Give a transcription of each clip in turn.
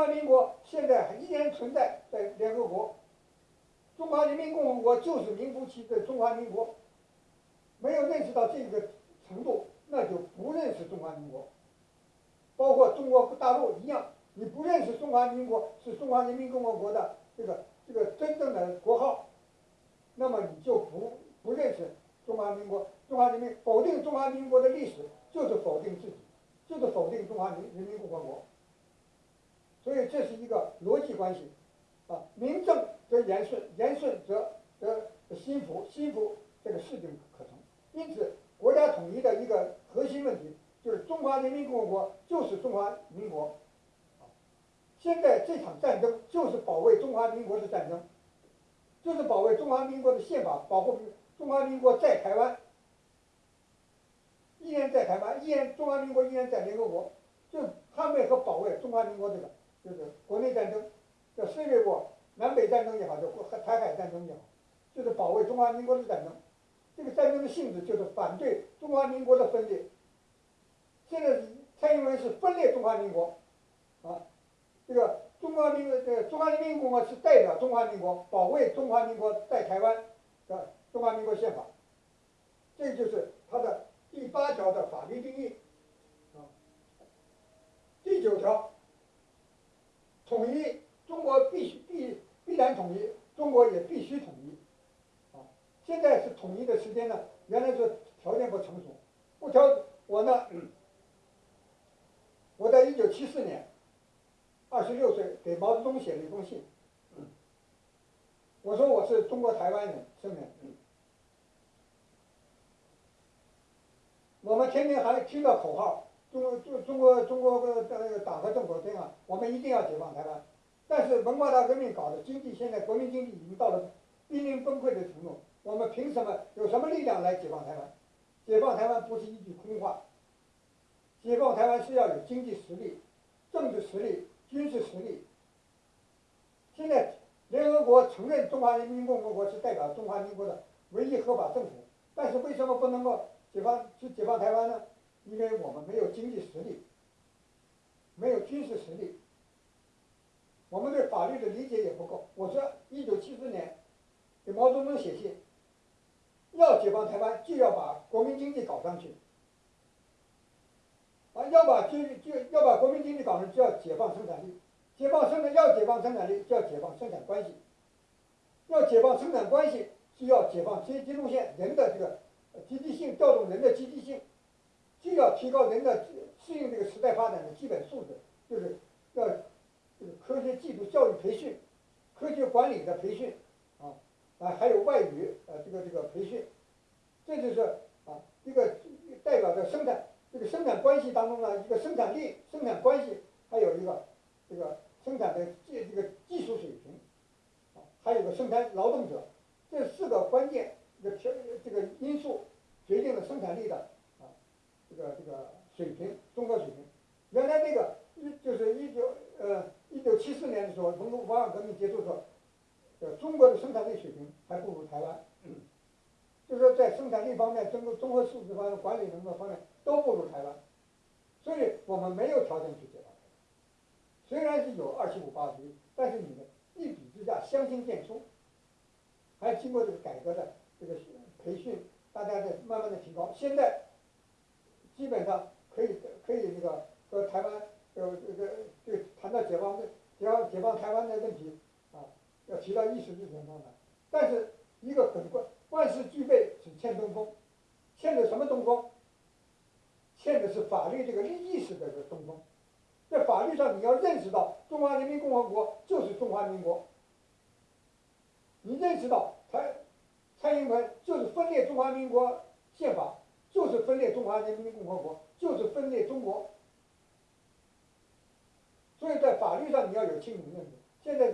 中华民国现在依然存在在联合国。中华人民共和国就是名副其实的中华民国，没有认识到这个程度，那就不认识中华民国。包括中国大陆一样，你不认识中华民国是中华人民共和国的这个这个真正的国号，那么你就不不认识中华民国。中华人民否定中华民国的历史，就是否定自己，就是否定中华人人民共和国。所以这是一个逻辑关系，啊，名正则言顺，言顺则则心服，心服这个事情可成。因此，国家统一的一个核心问题就是中华人民共和国就是中华民国。现在这场战争就是保卫中华民国的战争，就是保卫中华民国的宪法，保护中华民国在台湾。依然在台湾，依然中华民国依然在联合国，就捍卫和保卫中华民国这个，就是国内战争，叫世界国南北战争也好，叫和台海战争也好，就是保卫中华民国的战争。这个战争的性质就是反对中华民国的分裂。现在蔡英文是分裂中华民国，啊，这个中华民国这个中华人民共和国是代表中华民国保卫中华民国在台湾的中华民国宪法，这就是他的。第八条的法律定义，啊，第九条，统一中国必须必必然统一，中国也必须统一，啊，现在是统一的时间呢，原来是条件不成熟，不条我呢，我在一九七四年，二十六岁给毛泽东写了一封信，我说我是中国台湾人，生人。我们天天还听到口号，中中中国中国个党和政府这样，我们一定要解放台湾。但是文化大革命搞的经济，现在国民经济已经到了濒临崩溃的程度，我们凭什么有什么力量来解放台湾？解放台湾不是一句空话，解放台湾是要有经济实力、政治实力、军事实力。现在联合国承认中华人民共和国是代表中华民国的唯一合法政府，但是为什么不能够？解放去解放台湾呢？因为我们没有经济实力，没有军事实力，我们对法律的理解也不够。我说，一九七四年给毛泽东写信，要解放台湾，就要把国民经济搞上去。啊，要把经就要把国民经济搞上，就要解放生产力，解放生产要解放生产力，就要解放生产关系，要解放生产关系，就要解放阶级路线人的这个。积极性调动人的积极性，既要提高人的适应这个时代发展的基本素质，就是要这个科学技术教育培训、科学管理的培训，啊啊还有外语呃这个这个培训，这就是啊一个代表着生产这个生产关系当中的一个生产力、生产关系，还有一个这个生产的技这个技术水平，啊还有个生产劳动者，这四个关键这个条这个因素。决定了生产力的，这个这个水平，综合水平。原来那个一就是一九呃一九七四年的时候，文文化革命结束的时候，呃中国的生产力水平还不如台湾，就是说在生产力方面、综合综合素质方面、管理能力方面都不如台湾，所以我们没有条件去解放台湾。虽然是有二七五八局，但是你们一比之下相形见绌，还经过这个改革的这个培训。大家在慢慢的提高，现在基本上可以可以这个和台湾呃这个这个谈到解放的解放解放台湾的问题啊，要提到议事日程上来。但是一个很关万事俱备，只欠东风，欠的什么东风？欠的是法律这个意识的这个东风。在法律上，你要认识到中华人民共和国就是中华民国，你认识到蔡。蔡英文就是分裂中华民国宪法，就是分裂中华人民共和国，就是分裂中国。所以在法律上你要有清醒认识。现在，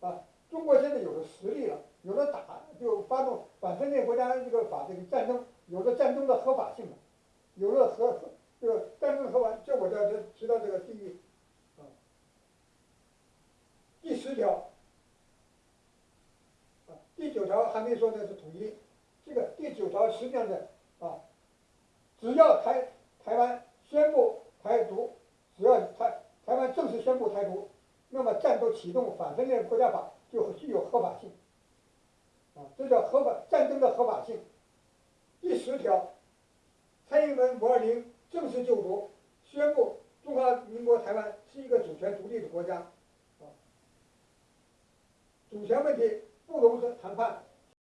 啊，中国现在有了实力了，有了打就发动反分裂国家这个法这个战争，有了战争的合法性了，有了合这个战争合法。这我这这提到这个第，啊，第十条。啊第九条还没说呢是统一，这个第九条实际上的啊，只要台台湾宣布台独，只要台台湾正式宣布台独，那么战斗启动反分裂国家法就具有合法性。啊，这叫合法战争的合法性。第十条，蔡英文五二零正式就职，宣布中华民国台湾是一个主权独立的国家。